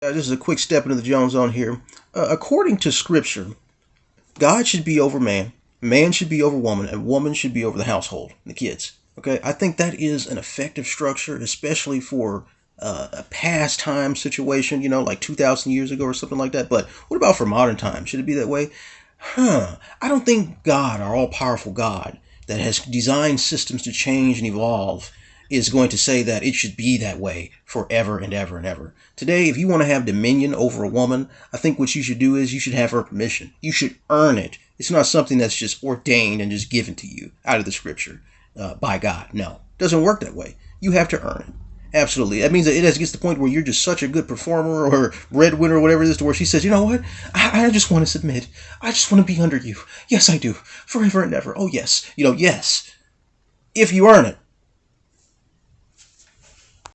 Uh, this is a quick step into the Jones Zone here. Uh, according to Scripture, God should be over man, man should be over woman, and woman should be over the household, the kids. Okay, I think that is an effective structure, especially for uh, a past time situation, you know, like 2,000 years ago or something like that. But what about for modern times? Should it be that way? Huh. I don't think God, our all powerful God, that has designed systems to change and evolve, is going to say that it should be that way forever and ever and ever. Today, if you want to have dominion over a woman, I think what you should do is you should have her permission. You should earn it. It's not something that's just ordained and just given to you out of the scripture uh, by God. No, it doesn't work that way. You have to earn it. Absolutely. That means that it gets to the point where you're just such a good performer or breadwinner or whatever it is to where she says, you know what? I, I just want to submit. I just want to be under you. Yes, I do. Forever and ever. Oh, yes. You know, yes. If you earn it.